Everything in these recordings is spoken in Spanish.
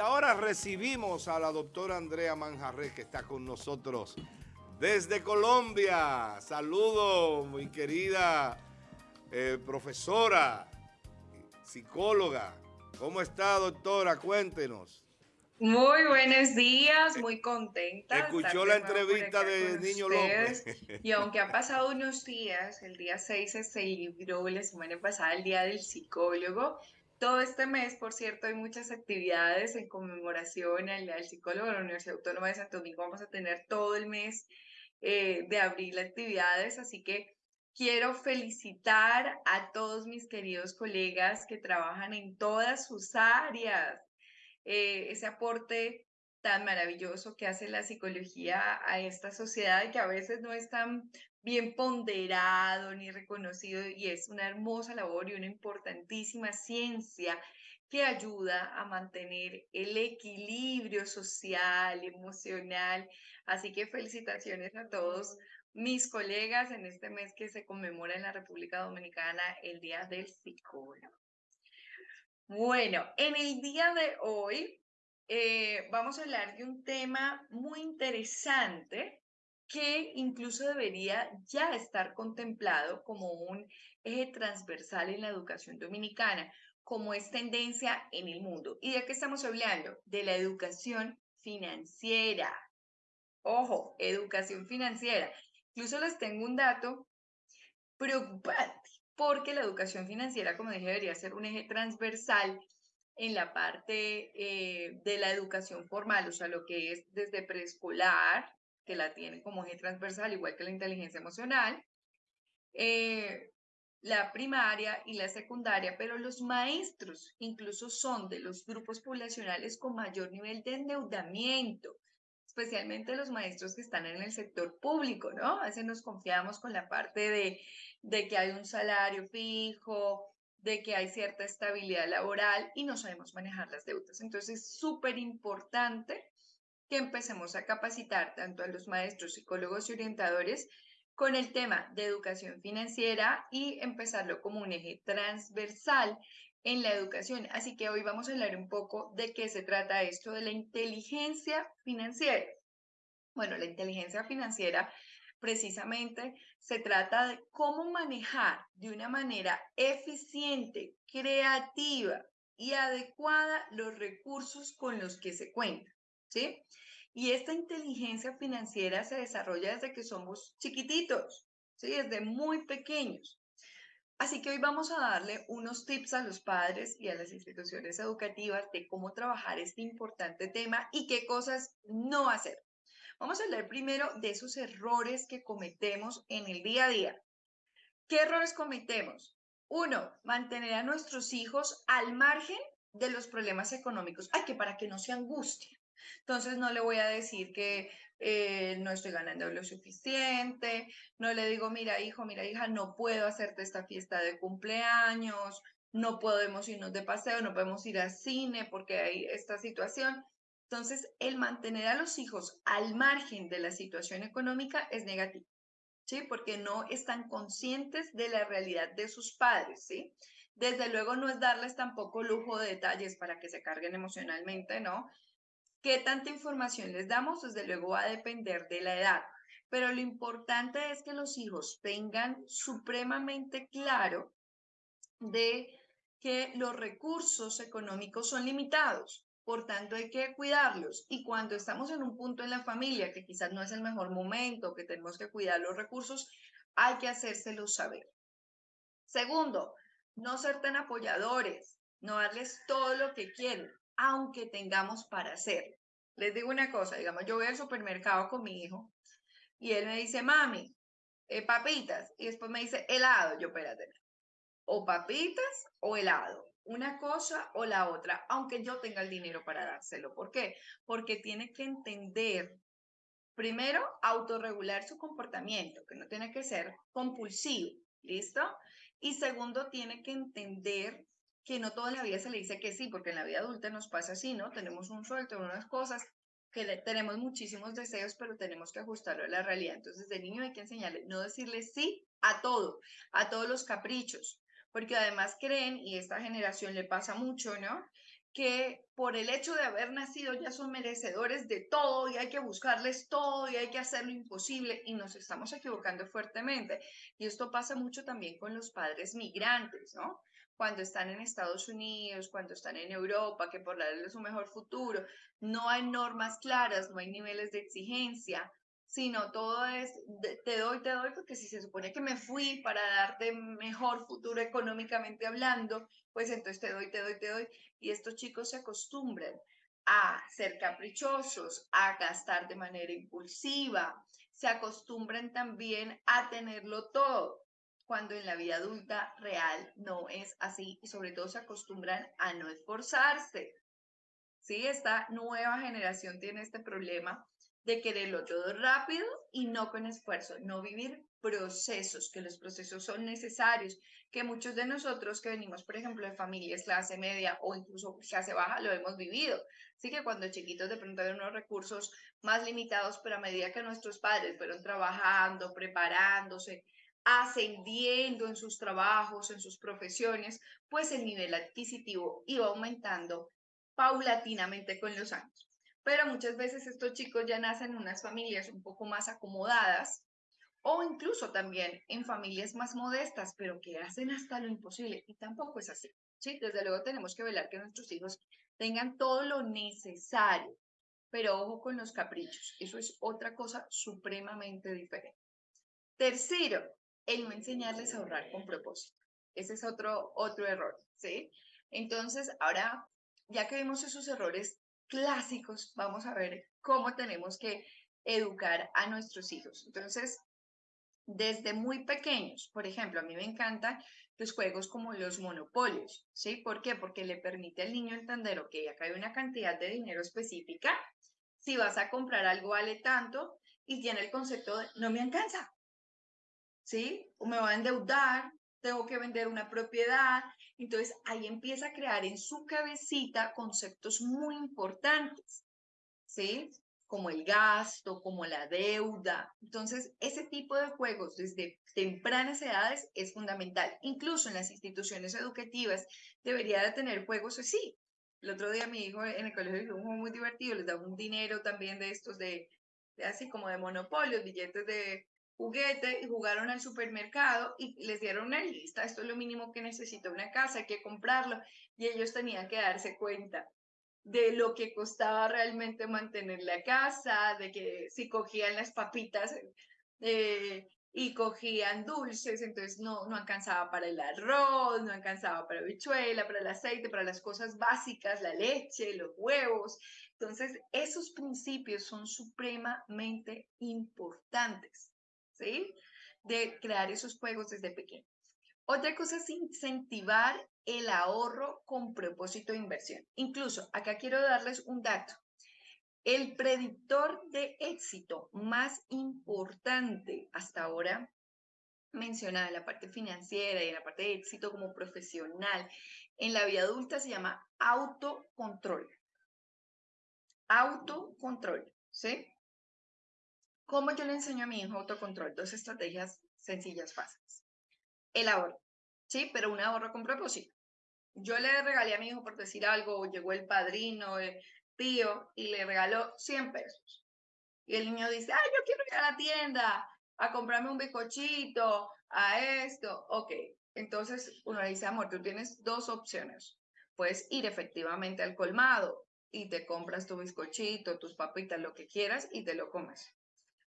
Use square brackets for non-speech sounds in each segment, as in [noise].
ahora recibimos a la doctora Andrea Manjarres que está con nosotros desde Colombia. Saludos, mi querida eh, profesora, psicóloga. ¿Cómo está, doctora? Cuéntenos. Muy buenos días, muy contenta. Escuchó la entrevista de Niño López. Y aunque han pasado unos días, el día 6 se celebró la semana pasada el Día del Psicólogo. Todo este mes, por cierto, hay muchas actividades en conmemoración al, al psicólogo de la Universidad Autónoma de Santo Domingo. Vamos a tener todo el mes eh, de abril actividades, así que quiero felicitar a todos mis queridos colegas que trabajan en todas sus áreas. Eh, ese aporte tan maravilloso que hace la psicología a esta sociedad que a veces no es tan bien ponderado ni reconocido y es una hermosa labor y una importantísima ciencia que ayuda a mantener el equilibrio social, emocional. Así que felicitaciones a todos mis colegas en este mes que se conmemora en la República Dominicana el Día del Psicólogo. Bueno, en el día de hoy eh, vamos a hablar de un tema muy interesante que incluso debería ya estar contemplado como un eje transversal en la educación dominicana, como es tendencia en el mundo. ¿Y de qué estamos hablando? De la educación financiera. Ojo, educación financiera. Incluso les tengo un dato preocupante, porque la educación financiera, como dije, debería ser un eje transversal en la parte eh, de la educación formal, o sea, lo que es desde preescolar, que la tiene como eje transversal, igual que la inteligencia emocional, eh, la primaria y la secundaria, pero los maestros incluso son de los grupos poblacionales con mayor nivel de endeudamiento, especialmente los maestros que están en el sector público, ¿no? A veces nos confiamos con la parte de, de que hay un salario fijo, de que hay cierta estabilidad laboral y no sabemos manejar las deudas. Entonces es súper importante que empecemos a capacitar tanto a los maestros, psicólogos y orientadores con el tema de educación financiera y empezarlo como un eje transversal en la educación. Así que hoy vamos a hablar un poco de qué se trata esto de la inteligencia financiera. Bueno, la inteligencia financiera precisamente se trata de cómo manejar de una manera eficiente, creativa y adecuada los recursos con los que se cuenta, ¿sí? Y esta inteligencia financiera se desarrolla desde que somos chiquititos, ¿sí? Desde muy pequeños. Así que hoy vamos a darle unos tips a los padres y a las instituciones educativas de cómo trabajar este importante tema y qué cosas no hacer. Vamos a hablar primero de esos errores que cometemos en el día a día. ¿Qué errores cometemos? Uno, mantener a nuestros hijos al margen de los problemas económicos. Ay, que para que no se angustien. Entonces no le voy a decir que eh, no estoy ganando lo suficiente, no le digo, mira hijo, mira hija, no puedo hacerte esta fiesta de cumpleaños, no podemos irnos de paseo, no podemos ir al cine porque hay esta situación. Entonces, el mantener a los hijos al margen de la situación económica es negativo, ¿sí? Porque no están conscientes de la realidad de sus padres, ¿sí? Desde luego no es darles tampoco lujo de detalles para que se carguen emocionalmente, ¿no? ¿Qué tanta información les damos? Desde luego va a depender de la edad, pero lo importante es que los hijos tengan supremamente claro de que los recursos económicos son limitados, por tanto hay que cuidarlos. Y cuando estamos en un punto en la familia que quizás no es el mejor momento, que tenemos que cuidar los recursos, hay que hacérselos saber. Segundo, no ser tan apoyadores, no darles todo lo que quieren aunque tengamos para hacerlo. Les digo una cosa, digamos, yo voy al supermercado con mi hijo y él me dice, mami, eh, papitas, y después me dice helado, yo espérate, o papitas o helado, una cosa o la otra, aunque yo tenga el dinero para dárselo. ¿Por qué? Porque tiene que entender, primero, autorregular su comportamiento, que no tiene que ser compulsivo, ¿listo? Y segundo, tiene que entender que no toda la vida se le dice que sí, porque en la vida adulta nos pasa así, ¿no? Tenemos un suelto, unas cosas, que tenemos muchísimos deseos, pero tenemos que ajustarlo a la realidad. Entonces, de niño hay que enseñarle, no decirle sí a todo, a todos los caprichos, porque además creen, y esta generación le pasa mucho, ¿no? que por el hecho de haber nacido ya son merecedores de todo y hay que buscarles todo y hay que hacer lo imposible y nos estamos equivocando fuertemente. Y esto pasa mucho también con los padres migrantes, ¿no? Cuando están en Estados Unidos, cuando están en Europa, que por darles un mejor futuro, no hay normas claras, no hay niveles de exigencia, sino todo es te doy, te doy, porque si se supone que me fui para darte mejor futuro económicamente hablando, pues entonces te doy, te doy, te doy. Y estos chicos se acostumbran a ser caprichosos, a gastar de manera impulsiva, se acostumbran también a tenerlo todo, cuando en la vida adulta real no es así y sobre todo se acostumbran a no esforzarse. Sí, esta nueva generación tiene este problema de quererlo todo rápido y no con esfuerzo, no vivir procesos, que los procesos son necesarios, que muchos de nosotros que venimos, por ejemplo, de familias clase media o incluso clase baja, lo hemos vivido. Así que cuando chiquitos de pronto había unos recursos más limitados, pero a medida que nuestros padres fueron trabajando, preparándose, ascendiendo en sus trabajos, en sus profesiones, pues el nivel adquisitivo iba aumentando paulatinamente con los años. Pero muchas veces estos chicos ya nacen en unas familias un poco más acomodadas o incluso también en familias más modestas, pero que hacen hasta lo imposible y tampoco es así. ¿sí? Desde luego tenemos que velar que nuestros hijos tengan todo lo necesario, pero ojo con los caprichos, eso es otra cosa supremamente diferente. Tercero, el no enseñarles a ahorrar con propósito. Ese es otro, otro error, ¿sí? Entonces, ahora, ya que vimos esos errores clásicos, vamos a ver cómo tenemos que educar a nuestros hijos. Entonces, desde muy pequeños, por ejemplo, a mí me encantan los juegos como los monopolios, ¿sí? ¿Por qué? Porque le permite al niño entender, que acá hay una cantidad de dinero específica, si vas a comprar algo vale tanto, y tiene el concepto de, no me alcanza, ¿sí? O me va a endeudar, tengo que vender una propiedad. Entonces ahí empieza a crear en su cabecita conceptos muy importantes, ¿sí? Como el gasto, como la deuda. Entonces ese tipo de juegos desde tempranas edades es fundamental. Incluso en las instituciones educativas debería de tener juegos así. El otro día mi hijo en el colegio juego muy divertido, les daba un dinero también de estos de, de así como de monopolio, billetes de juguete y jugaron al supermercado y les dieron una lista, esto es lo mínimo que necesita una casa, hay que comprarlo y ellos tenían que darse cuenta de lo que costaba realmente mantener la casa, de que si cogían las papitas eh, y cogían dulces, entonces no, no alcanzaba para el arroz, no alcanzaba para bichuela, para el aceite, para las cosas básicas, la leche, los huevos. Entonces, esos principios son supremamente importantes. De crear esos juegos desde pequeño. Otra cosa es incentivar el ahorro con propósito de inversión. Incluso, acá quiero darles un dato. El predictor de éxito más importante hasta ahora mencionada en la parte financiera y en la parte de éxito como profesional en la vida adulta se llama autocontrol. Autocontrol, ¿sí? ¿Cómo yo le enseño a mi hijo autocontrol? Dos estrategias sencillas, fáciles. El ahorro, ¿sí? Pero un ahorro con propósito. Yo le regalé a mi hijo, por decir algo, llegó el padrino, el tío, y le regaló 100 pesos. Y el niño dice, ay, yo quiero ir a la tienda a comprarme un bizcochito, a esto. Ok, entonces uno le dice, amor, tú tienes dos opciones. Puedes ir efectivamente al colmado y te compras tu bizcochito, tus papitas, lo que quieras y te lo comes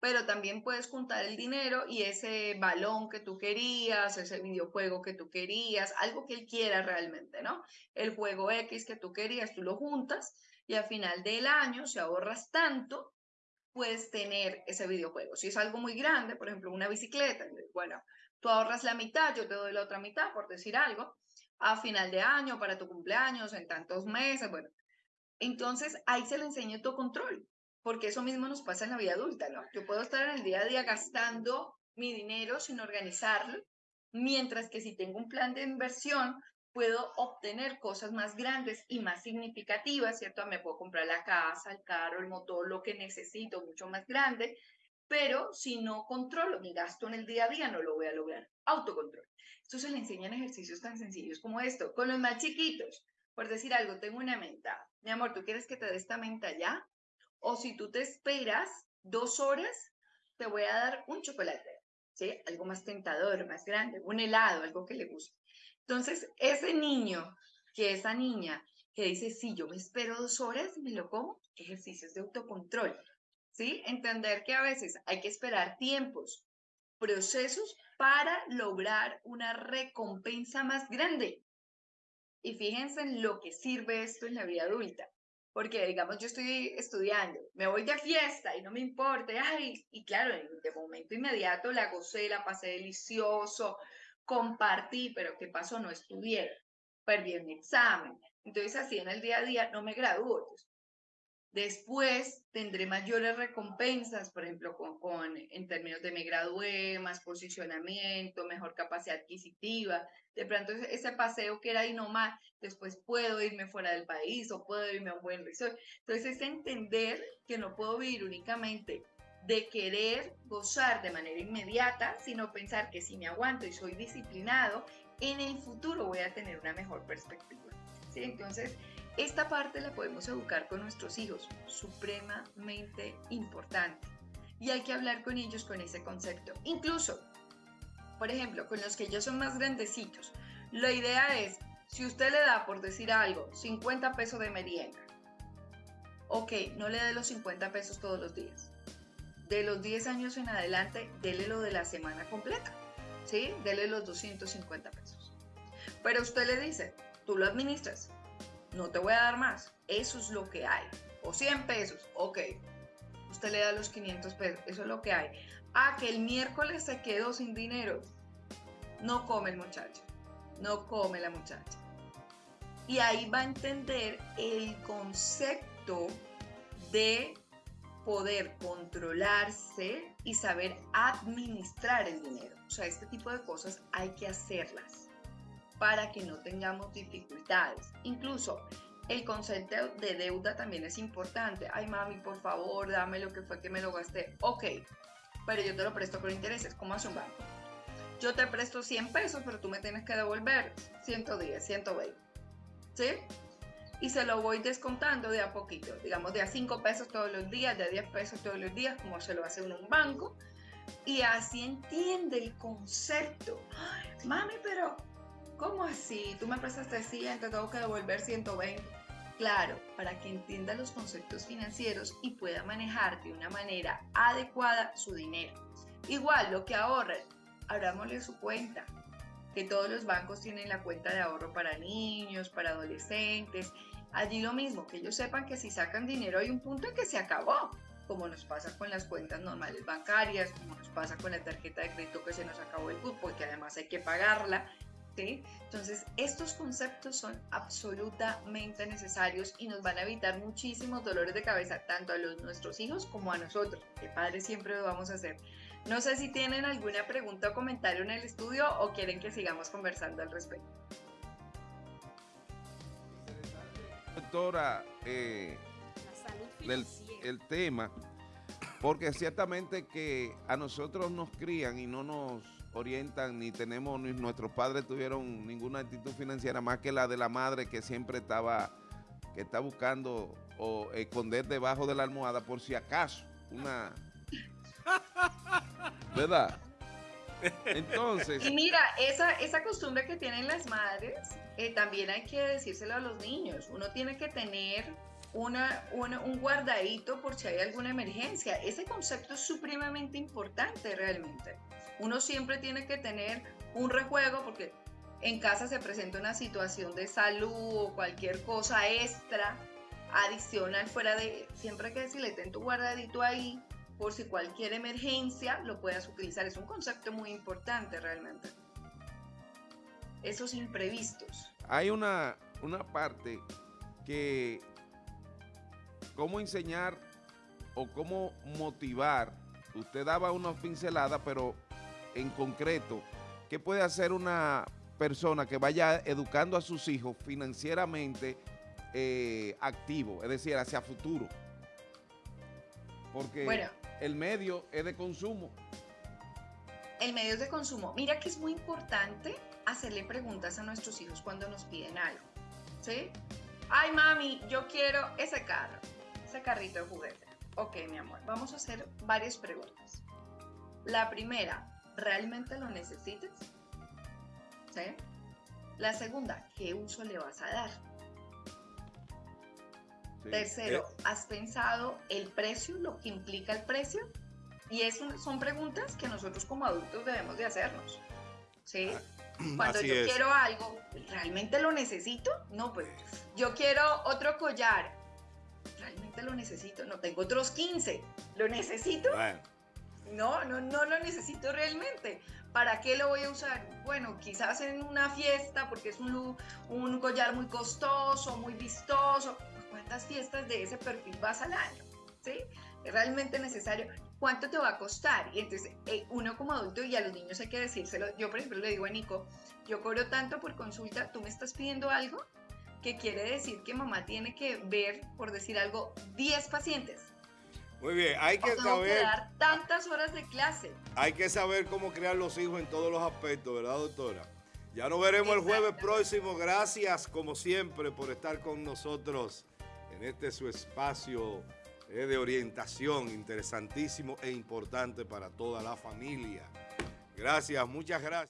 pero también puedes juntar el dinero y ese balón que tú querías, ese videojuego que tú querías, algo que él quiera realmente, ¿no? El juego X que tú querías, tú lo juntas y al final del año, si ahorras tanto, puedes tener ese videojuego. Si es algo muy grande, por ejemplo, una bicicleta, bueno, tú ahorras la mitad, yo te doy la otra mitad, por decir algo, a final de año, para tu cumpleaños, en tantos meses, bueno. Entonces, ahí se le enseña tu control porque eso mismo nos pasa en la vida adulta, ¿no? Yo puedo estar en el día a día gastando mi dinero sin organizarlo, mientras que si tengo un plan de inversión, puedo obtener cosas más grandes y más significativas, ¿cierto? Me puedo comprar la casa, el carro, el motor, lo que necesito, mucho más grande, pero si no controlo mi gasto en el día a día, no lo voy a lograr. Autocontrol. Esto se le enseñan ejercicios tan sencillos como esto, con los más chiquitos. por decir algo, tengo una menta. Mi amor, ¿tú quieres que te dé esta menta ya? O si tú te esperas dos horas, te voy a dar un chocolate, ¿sí? Algo más tentador, más grande, un helado, algo que le guste. Entonces, ese niño, que esa niña que dice, sí, yo me espero dos horas, me lo como, ejercicios de autocontrol, ¿sí? Entender que a veces hay que esperar tiempos, procesos para lograr una recompensa más grande. Y fíjense en lo que sirve esto en la vida adulta. Porque, digamos, yo estoy estudiando, me voy de fiesta y no me importa, y claro, de momento inmediato la gocé, la pasé delicioso, compartí, pero ¿qué pasó? No estudié, perdí un examen. Entonces, así en el día a día no me gradúo. Después tendré mayores recompensas, por ejemplo, con, en términos de me gradué, más posicionamiento, mejor capacidad adquisitiva. De pronto ese paseo que era nomás, después puedo irme fuera del país o puedo irme a un buen resort. Entonces es entender que no puedo vivir únicamente de querer gozar de manera inmediata, sino pensar que si me aguanto y soy disciplinado, en el futuro voy a tener una mejor perspectiva. ¿sí? Entonces, esta parte la podemos educar con nuestros hijos, supremamente importante. Y hay que hablar con ellos con ese concepto. Incluso, por ejemplo, con los que ellos son más grandecitos, la idea es, si usted le da, por decir algo, 50 pesos de merienda, ok, no le dé los 50 pesos todos los días. De los 10 años en adelante, dele lo de la semana completa, ¿sí? Dele los 250 pesos. Pero usted le dice, tú lo administras, no te voy a dar más, eso es lo que hay. O 100 pesos, ok, usted le da los 500 pesos, eso es lo que hay. Ah, que el miércoles se quedó sin dinero, no come el muchacho, no come la muchacha. Y ahí va a entender el concepto de poder controlarse y saber administrar el dinero. O sea, este tipo de cosas hay que hacerlas para que no tengamos dificultades. Incluso el concepto de deuda también es importante. Ay, mami, por favor, dame lo que fue que me lo gasté. Ok, pero yo te lo presto con intereses. ¿Cómo hace un banco? Yo te presto 100 pesos, pero tú me tienes que devolver 110, 120. ¿Sí? Y se lo voy descontando de a poquito. Digamos, de a 5 pesos todos los días, de a 10 pesos todos los días, como se lo hace un banco. Y así entiende el concepto. Ay, mami, pero ¿Cómo así? Tú me prestaste 100, te tengo que devolver 120. Claro, para que entienda los conceptos financieros y pueda manejar de una manera adecuada su dinero. Igual, lo que ahorren, abrámosle su cuenta. Que todos los bancos tienen la cuenta de ahorro para niños, para adolescentes. Allí lo mismo, que ellos sepan que si sacan dinero hay un punto en que se acabó, como nos pasa con las cuentas normales bancarias, como nos pasa con la tarjeta de crédito que se nos acabó el cupo y que además hay que pagarla entonces, estos conceptos son absolutamente necesarios y nos van a evitar muchísimos dolores de cabeza, tanto a los, nuestros hijos como a nosotros, que padres siempre lo vamos a hacer. No sé si tienen alguna pregunta o comentario en el estudio o quieren que sigamos conversando al respecto. Doctora, eh, el tema, porque ciertamente que a nosotros nos crían y no nos orientan ni tenemos, ni nuestros padres tuvieron ninguna actitud financiera más que la de la madre que siempre estaba, que está buscando o esconder debajo de la almohada por si acaso una... ¿Verdad? Entonces... Y mira, esa, esa costumbre que tienen las madres, eh, también hay que decírselo a los niños. Uno tiene que tener una, un guardadito por si hay alguna emergencia. Ese concepto es supremamente importante realmente. Uno siempre tiene que tener un rejuego porque en casa se presenta una situación de salud o cualquier cosa extra, adicional, fuera de, siempre hay que decirle, ten tu guardadito ahí por si cualquier emergencia lo puedas utilizar. Es un concepto muy importante realmente. Esos imprevistos. Hay una, una parte que cómo enseñar o cómo motivar. Usted daba unas pinceladas, pero en concreto, ¿qué puede hacer una persona que vaya educando a sus hijos financieramente eh, activo, es decir, hacia futuro? Porque el medio es de consumo. El medio es de consumo. Mira que es muy importante hacerle preguntas a nuestros hijos cuando nos piden algo. ¿sí? Ay, mami, yo quiero ese carro, ese carrito de juguete. Ok, mi amor, vamos a hacer varias preguntas. La primera, ¿realmente lo necesitas? ¿Sí? La segunda, ¿qué uso le vas a dar? Tercero, eh, ¿has pensado el precio, lo que implica el precio? Y eso son preguntas que nosotros como adultos debemos de hacernos. ¿Sí? Ah, [clears throat] Cuando yo quiero algo, ¿realmente lo necesito? No, pues yo quiero otro collar. ¿Realmente lo necesito? No, tengo otros 15. ¿Lo necesito? No, no, no lo necesito realmente. ¿Para qué lo voy a usar? Bueno, quizás en una fiesta porque es un, un collar muy costoso, muy vistoso. ¿Cuántas fiestas de ese perfil vas al año? ¿Sí? ¿Es realmente necesario? ¿Cuánto te va a costar? Y entonces eh, uno como adulto y a los niños hay que decírselo. Yo, por ejemplo, le digo a Nico, yo cobro tanto por consulta, tú me estás pidiendo algo que quiere decir que mamá tiene que ver, por decir algo, 10 pacientes. Muy bien, hay que saber... dar tantas horas de clase. Hay que saber cómo crear los hijos en todos los aspectos, ¿verdad, doctora? Ya nos veremos el jueves próximo. Gracias, como siempre, por estar con nosotros en este su espacio eh, de orientación interesantísimo e importante para toda la familia. Gracias, muchas gracias.